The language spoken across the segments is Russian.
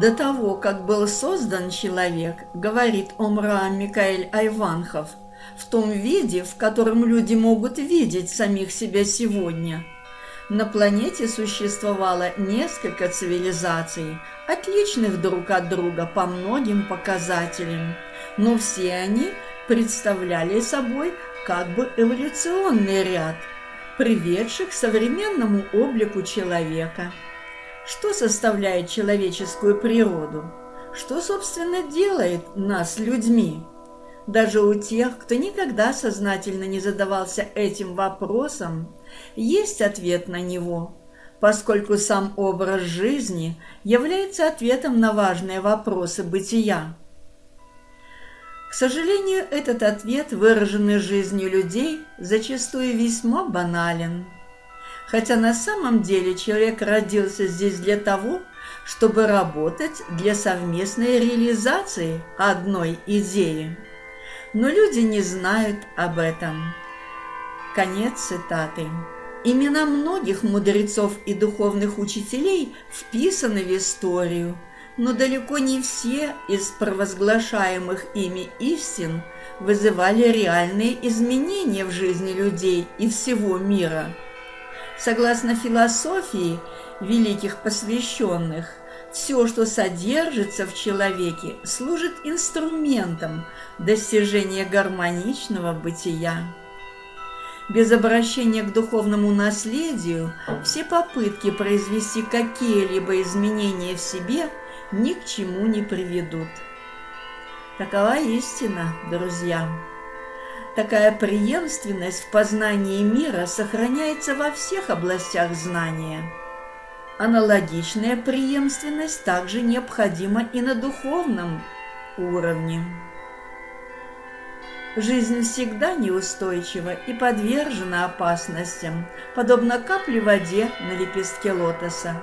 До того, как был создан человек, говорит Омра Микаэль Айванхов, в том виде, в котором люди могут видеть самих себя сегодня. На планете существовало несколько цивилизаций, отличных друг от друга по многим показателям, но все они представляли собой как бы эволюционный ряд, приведших к современному облику человека – что составляет человеческую природу? Что, собственно, делает нас людьми? Даже у тех, кто никогда сознательно не задавался этим вопросом, есть ответ на него, поскольку сам образ жизни является ответом на важные вопросы бытия. К сожалению, этот ответ, выраженный жизнью людей, зачастую весьма банален – хотя на самом деле человек родился здесь для того, чтобы работать для совместной реализации одной идеи. Но люди не знают об этом. Конец цитаты. Имена многих мудрецов и духовных учителей вписаны в историю, но далеко не все из провозглашаемых ими истин вызывали реальные изменения в жизни людей и всего мира – Согласно философии великих посвященных, все, что содержится в человеке, служит инструментом достижения гармоничного бытия. Без обращения к духовному наследию все попытки произвести какие-либо изменения в себе ни к чему не приведут. Такова истина, друзья. Такая преемственность в познании мира сохраняется во всех областях знания. Аналогичная преемственность также необходима и на духовном уровне. Жизнь всегда неустойчива и подвержена опасностям, подобно капле в воде на лепестке лотоса.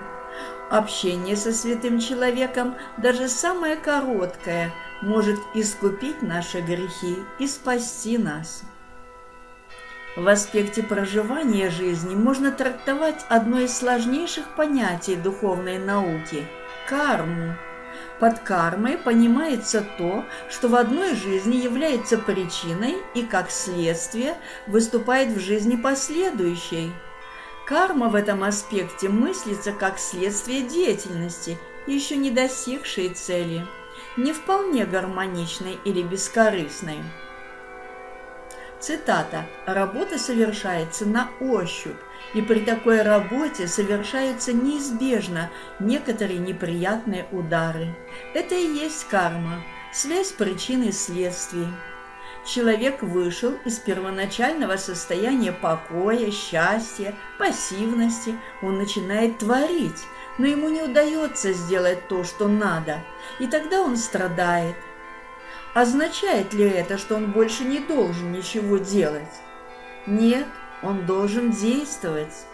Общение со святым человеком, даже самое короткое – может искупить наши грехи и спасти нас. В аспекте проживания жизни можно трактовать одно из сложнейших понятий духовной науки – карму. Под кармой понимается то, что в одной жизни является причиной и, как следствие, выступает в жизни последующей. Карма в этом аспекте мыслится как следствие деятельности, еще не достигшей цели – не вполне гармоничной или бескорыстной. Цитата. «Работа совершается на ощупь, и при такой работе совершаются неизбежно некоторые неприятные удары. Это и есть карма, связь причин и следствий. Человек вышел из первоначального состояния покоя, счастья, пассивности, он начинает творить, но ему не удается сделать то, что надо, и тогда он страдает. Означает ли это, что он больше не должен ничего делать? Нет, он должен действовать.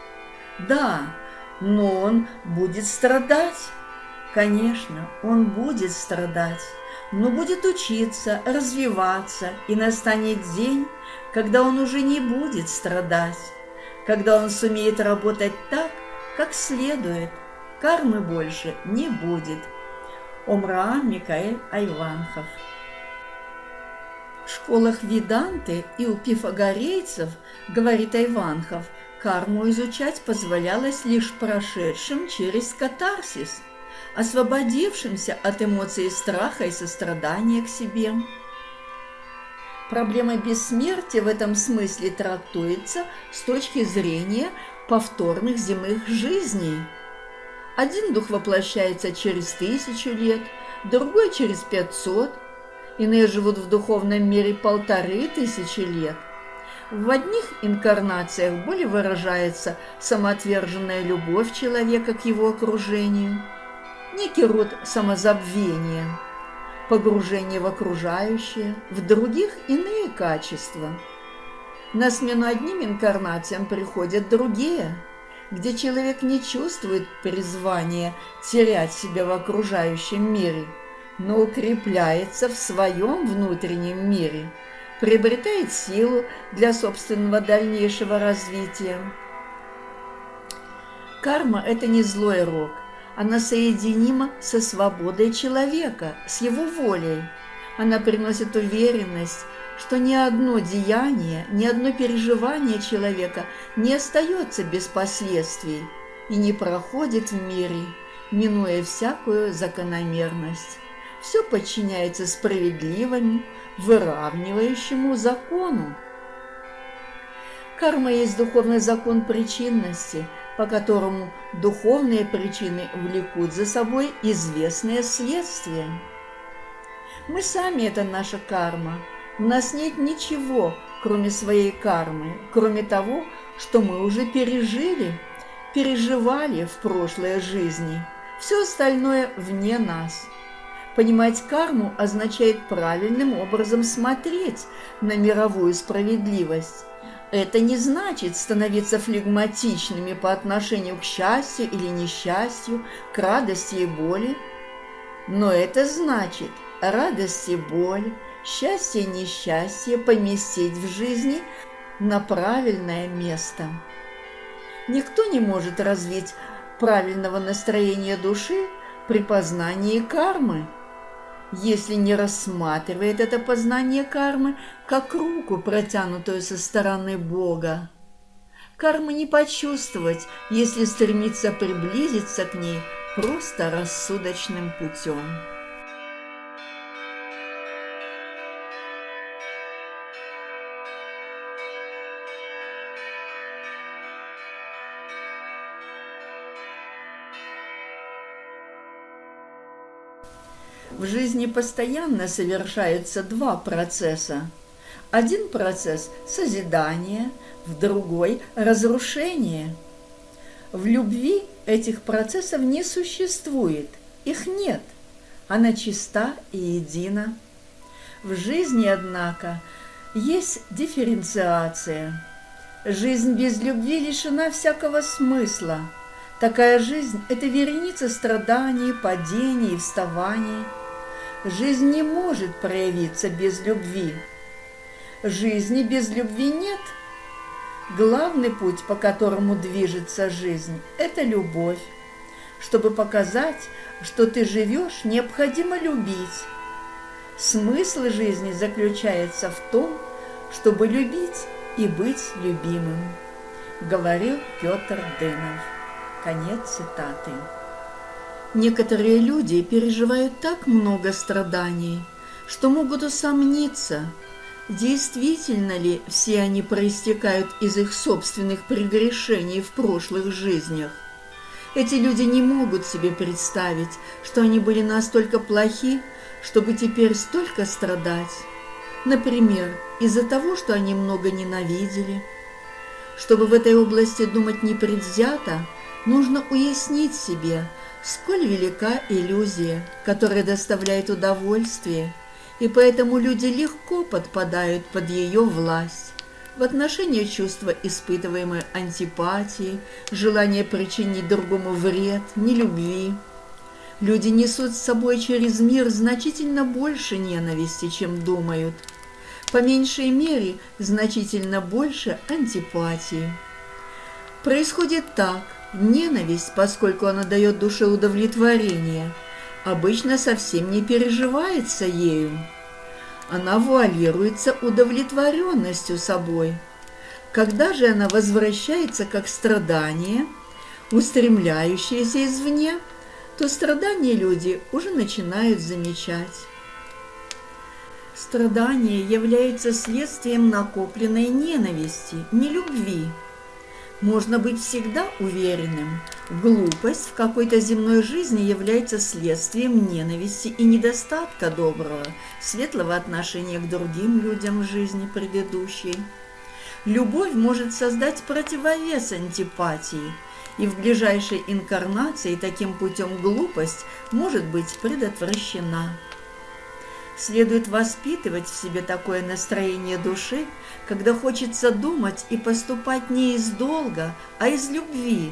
Да, но он будет страдать. Конечно, он будет страдать, но будет учиться, развиваться, и настанет день, когда он уже не будет страдать, когда он сумеет работать так, как следует, кармы больше не будет. Омраам Микаэль Айванхов В школах Виданты и у пифагорейцев, говорит Айванхов, карму изучать позволялось лишь прошедшим через катарсис, освободившимся от эмоций страха и сострадания к себе. Проблема бессмертия в этом смысле трактуется с точки зрения повторных земных жизней – один дух воплощается через тысячу лет, другой через пятьсот, иные живут в духовном мире полторы тысячи лет. В одних инкарнациях более выражается самоотверженная любовь человека к его окружению, некий род самозабвения, погружение в окружающее, в других иные качества. На смену одним инкарнациям приходят другие – где человек не чувствует призвания терять себя в окружающем мире, но укрепляется в своем внутреннем мире, приобретает силу для собственного дальнейшего развития. Карма – это не злой рок, Она соединима со свободой человека, с его волей. Она приносит уверенность, что ни одно деяние, ни одно переживание человека не остается без последствий и не проходит в мире, минуя всякую закономерность. Все подчиняется справедливому, выравнивающему закону. Карма есть духовный закон причинности, по которому духовные причины влекут за собой известные следствия. Мы сами – это наша карма. У нас нет ничего, кроме своей кармы, кроме того, что мы уже пережили, переживали в прошлой жизни. Все остальное вне нас. Понимать карму означает правильным образом смотреть на мировую справедливость, это не значит становиться флегматичными по отношению к счастью или несчастью, к радости и боли. Но это значит радость и боль, счастье и несчастье поместить в жизни на правильное место. Никто не может развить правильного настроения души при познании кармы – если не рассматривает это познание кармы как руку, протянутую со стороны Бога. Кармы не почувствовать, если стремиться приблизиться к ней просто рассудочным путем. В жизни постоянно совершаются два процесса. Один процесс – созидание, в другой – разрушение. В любви этих процессов не существует, их нет. Она чиста и едина. В жизни, однако, есть дифференциация. Жизнь без любви лишена всякого смысла. Такая жизнь – это вереница страданий, падений и вставаний – Жизнь не может проявиться без любви. Жизни без любви нет. Главный путь, по которому движется жизнь, это любовь. Чтобы показать, что ты живешь, необходимо любить. Смысл жизни заключается в том, чтобы любить и быть любимым, говорил Петр Дынов. Конец цитаты. Некоторые люди переживают так много страданий, что могут усомниться, действительно ли все они проистекают из их собственных прегрешений в прошлых жизнях. Эти люди не могут себе представить, что они были настолько плохи, чтобы теперь столько страдать. Например, из-за того, что они много ненавидели. Чтобы в этой области думать непредвзято, нужно уяснить себе – Сколь велика иллюзия, которая доставляет удовольствие, и поэтому люди легко подпадают под ее власть. В отношении чувства испытываемой антипатии, желания причинить другому вред, нелюбви. Люди несут с собой через мир значительно больше ненависти, чем думают. По меньшей мере, значительно больше антипатии. Происходит так – Ненависть, поскольку она дает душе удовлетворение, обычно совсем не переживается ею. Она вуалируется удовлетворенностью собой. Когда же она возвращается как страдание, устремляющееся извне, то страдания люди уже начинают замечать. Страдание является следствием накопленной ненависти, не любви – можно быть всегда уверенным. Глупость в какой-то земной жизни является следствием ненависти и недостатка доброго, светлого отношения к другим людям в жизни предыдущей. Любовь может создать противовес антипатии, и в ближайшей инкарнации таким путем глупость может быть предотвращена. Следует воспитывать в себе такое настроение души, когда хочется думать и поступать не из долга, а из любви,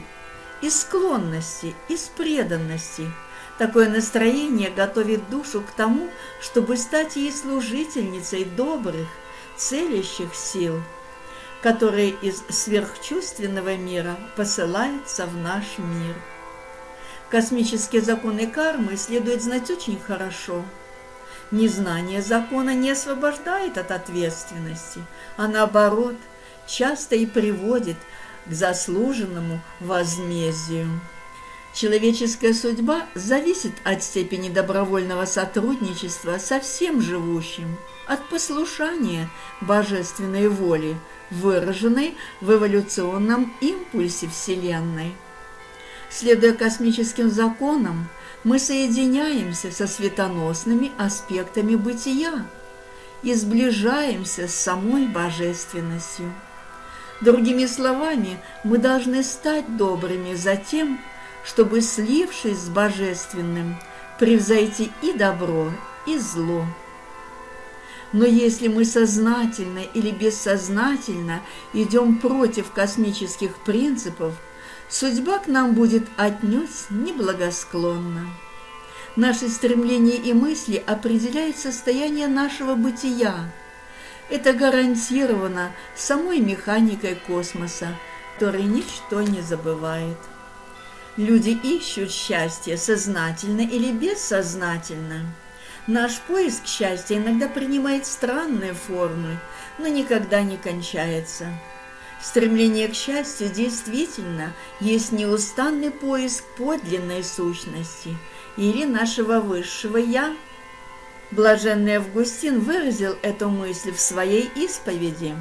из склонности, из преданности. Такое настроение готовит душу к тому, чтобы стать ей служительницей добрых, целящих сил, которые из сверхчувственного мира посылаются в наш мир. Космические законы кармы следует знать очень хорошо. Незнание закона не освобождает от ответственности, а наоборот, часто и приводит к заслуженному возмездию. Человеческая судьба зависит от степени добровольного сотрудничества со всем живущим, от послушания божественной воли, выраженной в эволюционном импульсе Вселенной. Следуя космическим законам, мы соединяемся со светоносными аспектами бытия и сближаемся с самой божественностью. Другими словами, мы должны стать добрыми за тем, чтобы, слившись с божественным, превзойти и добро, и зло. Но если мы сознательно или бессознательно идем против космических принципов – судьба к нам будет отнюдь неблагосклонна. Наши стремления и мысли определяют состояние нашего бытия. Это гарантировано самой механикой космоса, который ничто не забывает. Люди ищут счастье сознательно или бессознательно. Наш поиск счастья иногда принимает странные формы, но никогда не кончается. Стремление к счастью действительно есть неустанный поиск подлинной сущности или нашего высшего «я». Блаженный Августин выразил эту мысль в своей исповеди.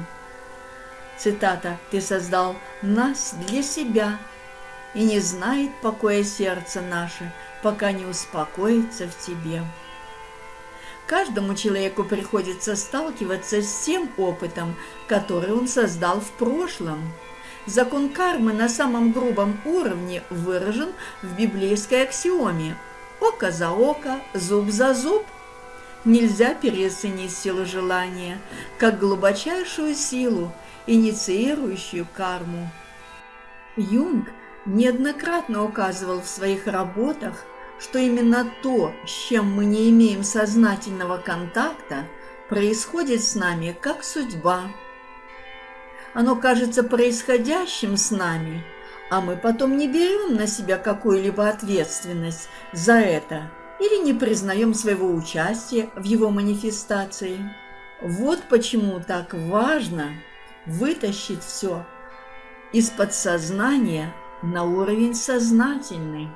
Цитата «Ты создал нас для себя, и не знает покоя сердце наше, пока не успокоится в тебе». Каждому человеку приходится сталкиваться с тем опытом, который он создал в прошлом. Закон кармы на самом грубом уровне выражен в библейской аксиоме «Око за око, зуб за зуб». Нельзя переоценить силу желания, как глубочайшую силу, инициирующую карму. Юнг неоднократно указывал в своих работах – что именно то, с чем мы не имеем сознательного контакта, происходит с нами как судьба. Оно кажется происходящим с нами, а мы потом не берем на себя какую-либо ответственность за это или не признаем своего участия в его манифестации. Вот почему так важно вытащить все из подсознания на уровень сознательный.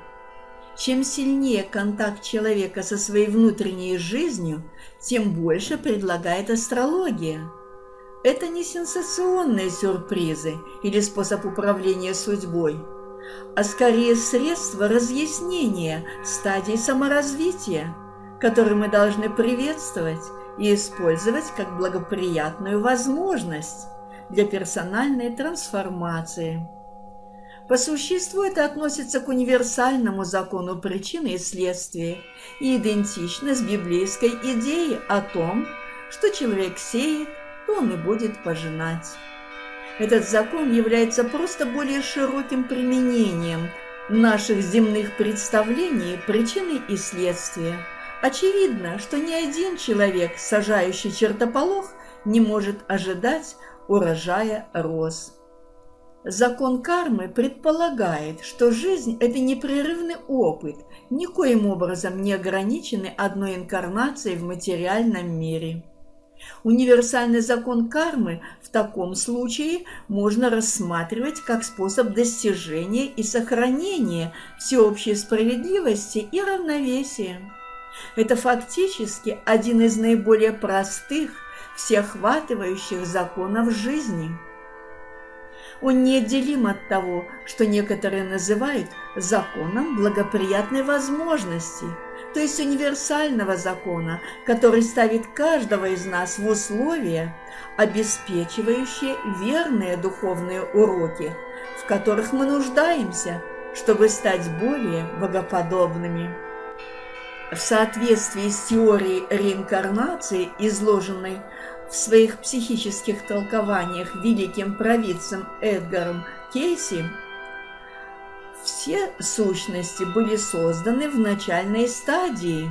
Чем сильнее контакт человека со своей внутренней жизнью, тем больше предлагает астрология. Это не сенсационные сюрпризы или способ управления судьбой, а скорее средство разъяснения стадий саморазвития, которые мы должны приветствовать и использовать как благоприятную возможность для персональной трансформации. По существу это относится к универсальному закону причины и следствия и идентично с библейской идеей о том, что человек сеет, то он и будет пожинать. Этот закон является просто более широким применением наших земных представлений причины и следствия. Очевидно, что ни один человек, сажающий чертополох, не может ожидать урожая роз. Закон кармы предполагает, что жизнь – это непрерывный опыт, никоим образом не ограниченный одной инкарнацией в материальном мире. Универсальный закон кармы в таком случае можно рассматривать как способ достижения и сохранения всеобщей справедливости и равновесия. Это фактически один из наиболее простых, всеохватывающих законов жизни – он неотделим от того, что некоторые называют законом благоприятной возможности, то есть универсального закона, который ставит каждого из нас в условия, обеспечивающие верные духовные уроки, в которых мы нуждаемся, чтобы стать более богоподобными. В соответствии с теорией реинкарнации, изложенной в своих психических толкованиях великим провидцем Эдгаром Кейси, все сущности были созданы в начальной стадии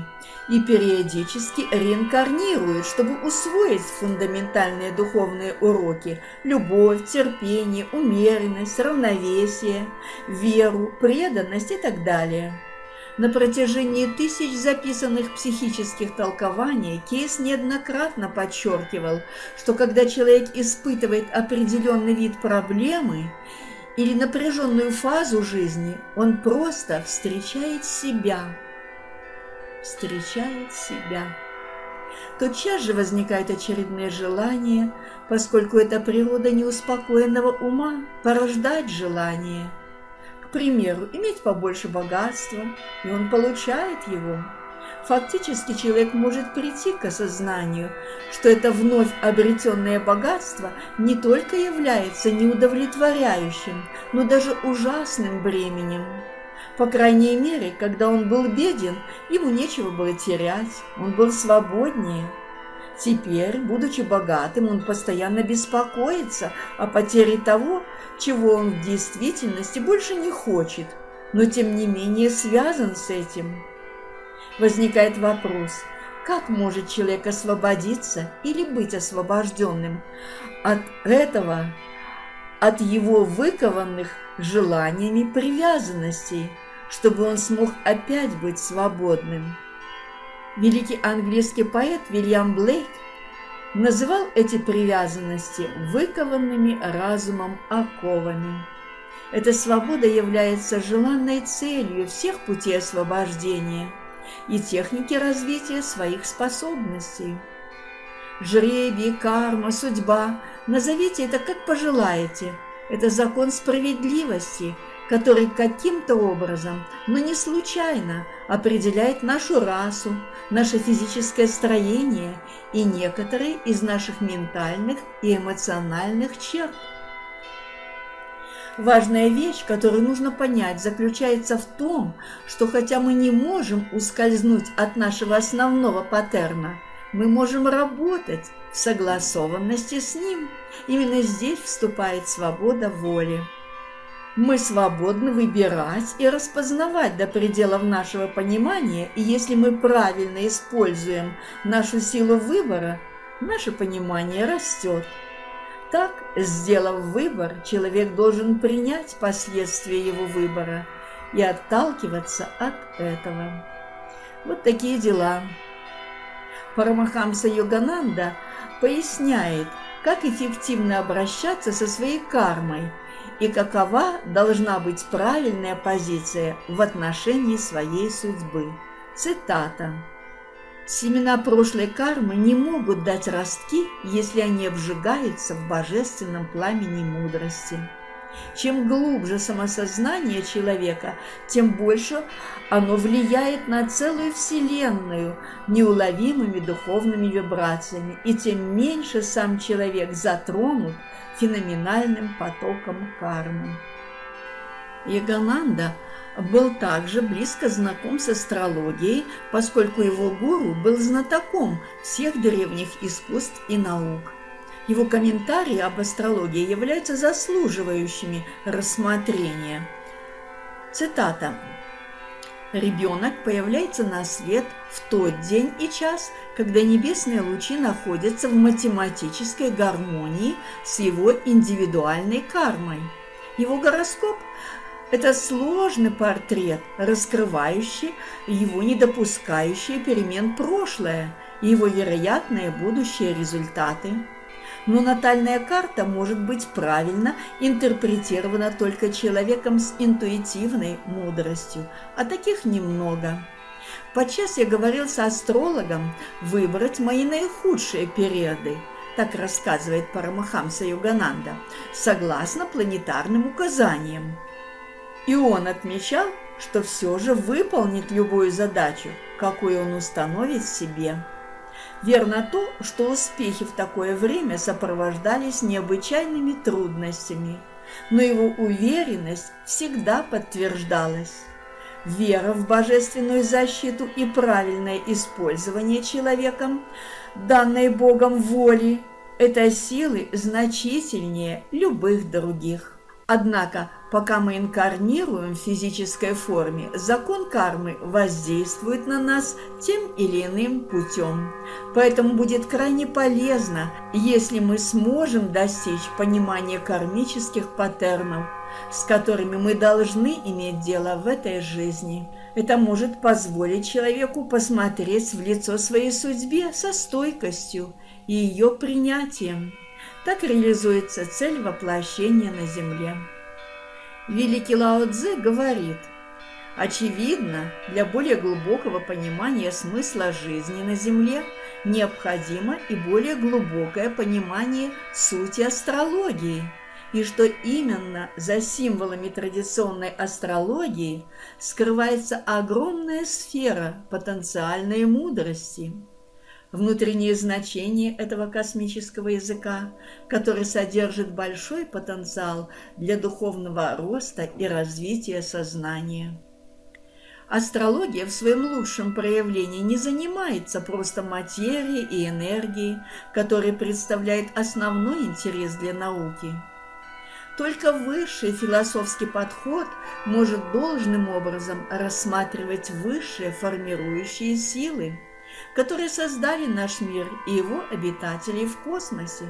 и периодически реинкарнируют, чтобы усвоить фундаментальные духовные уроки – любовь, терпение, умеренность, равновесие, веру, преданность и так далее – На протяжении тысяч записанных психических толкований Кейс неоднократно подчеркивал, что когда человек испытывает определенный вид проблемы или напряженную фазу жизни, он просто встречает себя. Встречает себя. Тотчас же возникают очередные желания, поскольку это природа неуспокоенного ума порождать желание – примеру, иметь побольше богатства, и он получает его. Фактически человек может прийти к осознанию, что это вновь обретенное богатство не только является неудовлетворяющим, но даже ужасным бременем. По крайней мере, когда он был беден, ему нечего было терять, он был свободнее. Теперь, будучи богатым, он постоянно беспокоится о потере того, чего он в действительности больше не хочет, но тем не менее связан с этим. Возникает вопрос, как может человек освободиться или быть освобожденным от этого, от его выкованных желаниями привязанностей, чтобы он смог опять быть свободным? Великий английский поэт Вильям Блейк называл эти привязанности выкованными разумом оковами. Эта свобода является желанной целью всех путей освобождения и техники развития своих способностей. Жребий, карма, судьба – назовите это как пожелаете. Это закон справедливости – который каким-то образом, но не случайно, определяет нашу расу, наше физическое строение и некоторые из наших ментальных и эмоциональных черт. Важная вещь, которую нужно понять, заключается в том, что хотя мы не можем ускользнуть от нашего основного паттерна, мы можем работать в согласованности с ним. Именно здесь вступает свобода воли. Мы свободны выбирать и распознавать до пределов нашего понимания, и если мы правильно используем нашу силу выбора, наше понимание растет. Так, сделав выбор, человек должен принять последствия его выбора и отталкиваться от этого. Вот такие дела. Парамахамса Йогананда поясняет, как эффективно обращаться со своей кармой – и какова должна быть правильная позиция в отношении своей судьбы. Цитата. «Семена прошлой кармы не могут дать ростки, если они обжигаются в божественном пламени мудрости». Чем глубже самосознание человека, тем больше оно влияет на целую Вселенную неуловимыми духовными вибрациями, и тем меньше сам человек затронут феноменальным потоком кармы. Ягананда был также близко знаком с астрологией, поскольку его гуру был знатоком всех древних искусств и наук. Его комментарии об астрологии являются заслуживающими рассмотрения. Цитата. Ребенок появляется на свет в тот день и час, когда небесные лучи находятся в математической гармонии с его индивидуальной кармой. Его гороскоп – это сложный портрет, раскрывающий его недопускающие перемен прошлое и его вероятные будущие результаты но натальная карта может быть правильно интерпретирована только человеком с интуитивной мудростью, а таких немного. Подчас я говорил с астрологом выбрать мои наихудшие периоды, так рассказывает Парамахамса Югананда, согласно планетарным указаниям. И он отмечал, что все же выполнит любую задачу, какую он установит себе. Верно то, что успехи в такое время сопровождались необычайными трудностями, но его уверенность всегда подтверждалась. Вера в божественную защиту и правильное использование человеком данной Богом воли – это силы значительнее любых других. Однако Пока мы инкарнируем в физической форме, закон кармы воздействует на нас тем или иным путем. Поэтому будет крайне полезно, если мы сможем достичь понимания кармических паттернов, с которыми мы должны иметь дело в этой жизни – Это может позволить человеку посмотреть в лицо своей судьбе со стойкостью и ее принятием. Так реализуется цель воплощения на Земле. Великий Лао Цзэ говорит, очевидно, для более глубокого понимания смысла жизни на Земле необходимо и более глубокое понимание сути астрологии – и что именно за символами традиционной астрологии скрывается огромная сфера потенциальной мудрости. Внутреннее значение этого космического языка, который содержит большой потенциал для духовного роста и развития сознания. Астрология в своем лучшем проявлении не занимается просто материей и энергией, которые представляют основной интерес для науки – только высший философский подход может должным образом рассматривать высшие формирующие силы, которые создали наш мир и его обитателей в космосе.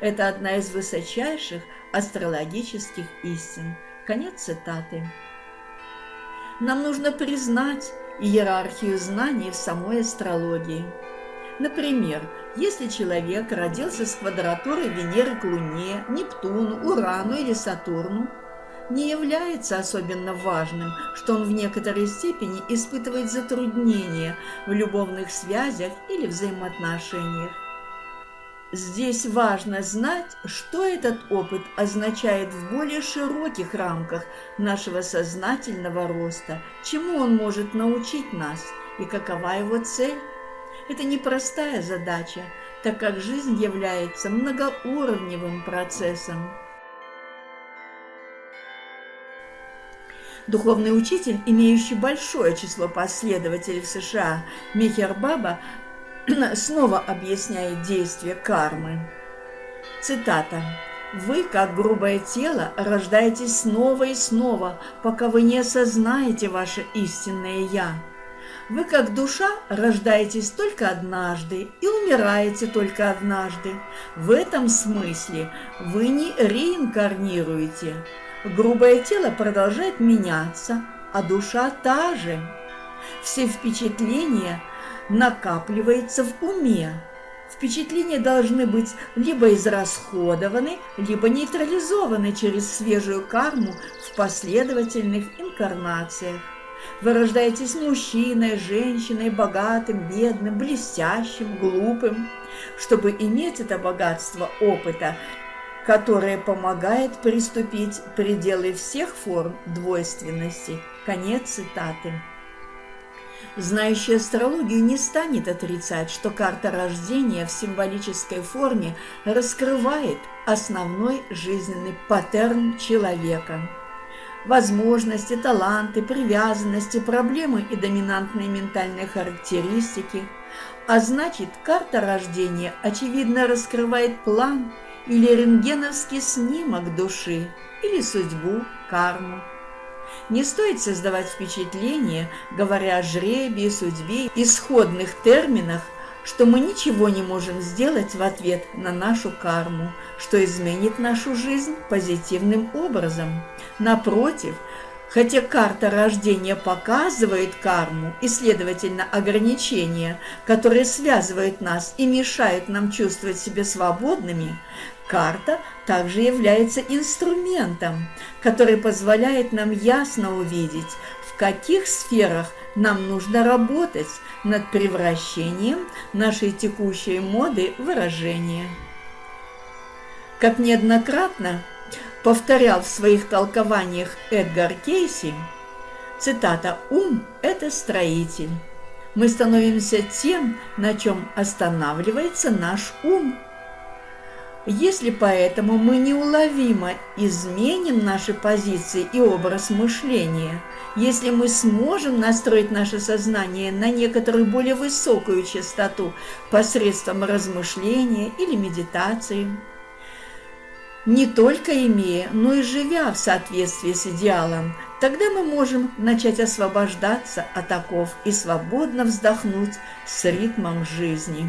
Это одна из высочайших астрологических истин. Конец цитаты. Нам нужно признать иерархию знаний в самой астрологии – Например, если человек родился с квадратурой Венеры к Луне, Нептуну, Урану или Сатурну, не является особенно важным, что он в некоторой степени испытывает затруднения в любовных связях или взаимоотношениях. Здесь важно знать, что этот опыт означает в более широких рамках нашего сознательного роста, чему он может научить нас и какова его цель. Это непростая задача, так как жизнь является многоуровневым процессом. Духовный учитель, имеющий большое число последователей в США, Михер Баба, снова объясняет действие кармы. Цитата. «Вы, как грубое тело, рождаетесь снова и снова, пока вы не осознаете ваше истинное «Я». Вы, как душа, рождаетесь только однажды и умираете только однажды. В этом смысле вы не реинкарнируете. Грубое тело продолжает меняться, а душа та же. Все впечатления накапливаются в уме. Впечатления должны быть либо израсходованы, либо нейтрализованы через свежую карму в последовательных инкарнациях. Вы рождаетесь мужчиной, женщиной, богатым, бедным, блестящим, глупым, чтобы иметь это богатство опыта, которое помогает приступить пределы всех форм двойственности. Конец цитаты. Знающий астрологию не станет отрицать, что карта рождения в символической форме раскрывает основной жизненный паттерн человека – возможности, таланты, привязанности, проблемы и доминантные ментальные характеристики. А значит, карта рождения очевидно раскрывает план или рентгеновский снимок души, или судьбу, карму. Не стоит создавать впечатление, говоря о жребии, судьбе, исходных терминах, что мы ничего не можем сделать в ответ на нашу карму, что изменит нашу жизнь позитивным образом. Напротив, хотя карта рождения показывает карму и, следовательно, ограничения, которые связывают нас и мешают нам чувствовать себя свободными, карта также является инструментом, который позволяет нам ясно увидеть, в каких сферах нам нужно работать над превращением нашей текущей моды выражения. Как неоднократно повторял в своих толкованиях Эдгар Кейси, цитата «Ум – это строитель». Мы становимся тем, на чем останавливается наш ум – если поэтому мы неуловимо изменим наши позиции и образ мышления, если мы сможем настроить наше сознание на некоторую более высокую частоту посредством размышления или медитации, не только имея, но и живя в соответствии с идеалом, тогда мы можем начать освобождаться от оков и свободно вздохнуть с ритмом жизни.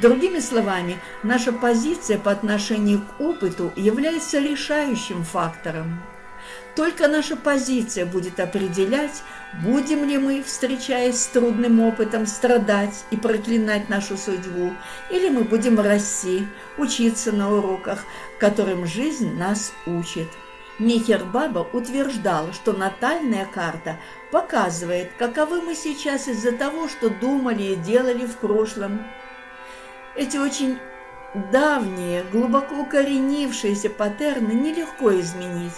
Другими словами, наша позиция по отношению к опыту является решающим фактором. Только наша позиция будет определять, будем ли мы, встречаясь с трудным опытом, страдать и проклинать нашу судьбу, или мы будем расти, учиться на уроках, которым жизнь нас учит. Михер Баба утверждал, что натальная карта показывает, каковы мы сейчас из-за того, что думали и делали в прошлом. Эти очень давние, глубоко укоренившиеся паттерны нелегко изменить.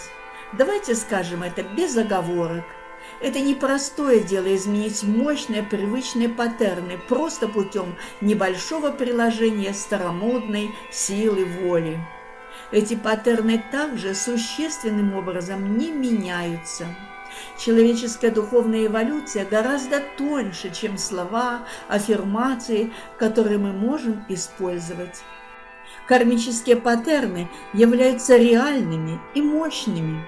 Давайте скажем это без оговорок. Это непростое дело изменить мощные привычные паттерны просто путем небольшого приложения старомодной силы воли. Эти паттерны также существенным образом не меняются. Человеческая духовная эволюция гораздо тоньше, чем слова, аффирмации, которые мы можем использовать. Кармические паттерны являются реальными и мощными.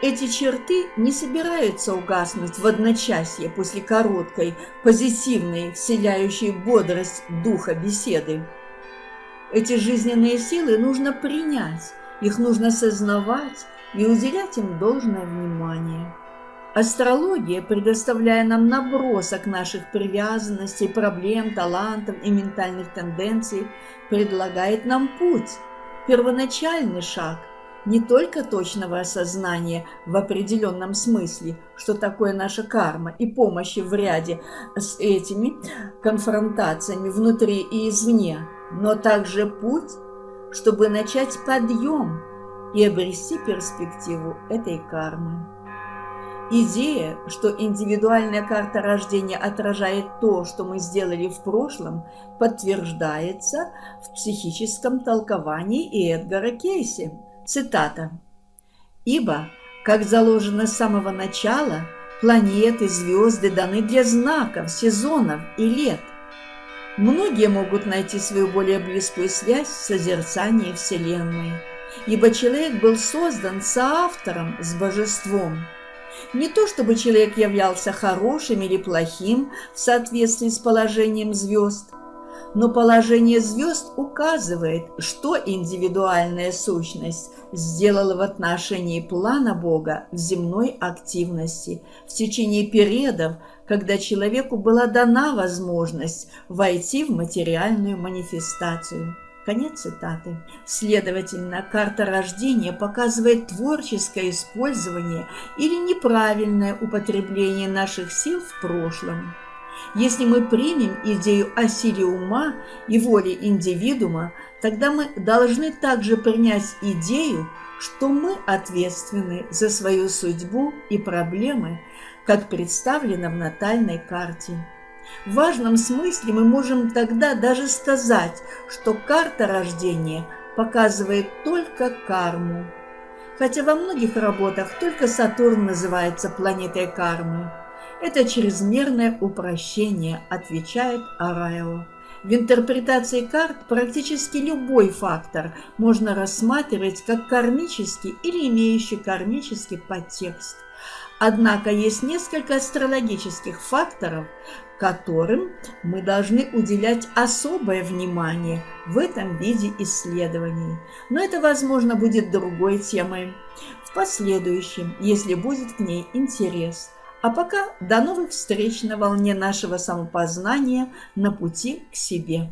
Эти черты не собираются угаснуть в одночасье после короткой, позитивной, вселяющей бодрость духа беседы. Эти жизненные силы нужно принять, их нужно сознавать и уделять им должное внимание. Астрология, предоставляя нам набросок наших привязанностей, проблем, талантов и ментальных тенденций, предлагает нам путь, первоначальный шаг – не только точного осознания в определенном смысле, что такое наша карма, и помощи в ряде с этими конфронтациями внутри и извне, но также путь, чтобы начать подъем и обрести перспективу этой кармы. Идея, что индивидуальная карта рождения отражает то, что мы сделали в прошлом, подтверждается в психическом толковании Эдгара Кейси – Цитата. «Ибо, как заложено с самого начала, планеты, звезды даны для знаков, сезонов и лет. Многие могут найти свою более близкую связь в созерцании Вселенной, ибо человек был создан соавтором с Божеством. Не то чтобы человек являлся хорошим или плохим в соответствии с положением звезд, но положение звезд указывает, что индивидуальная сущность сделала в отношении плана Бога в земной активности в течение периодов, когда человеку была дана возможность войти в материальную манифестацию. Конец цитаты. Следовательно, карта рождения показывает творческое использование или неправильное употребление наших сил в прошлом. Если мы примем идею о силе ума и воле индивидуума, тогда мы должны также принять идею, что мы ответственны за свою судьбу и проблемы, как представлено в натальной карте. В важном смысле мы можем тогда даже сказать, что карта рождения показывает только карму. Хотя во многих работах только Сатурн называется планетой кармы. Это чрезмерное упрощение, отвечает Араева. В интерпретации карт практически любой фактор можно рассматривать как кармический или имеющий кармический подтекст. Однако есть несколько астрологических факторов, которым мы должны уделять особое внимание в этом виде исследований. Но это, возможно, будет другой темой в последующем, если будет к ней интерес – а пока до новых встреч на волне нашего самопознания на пути к себе.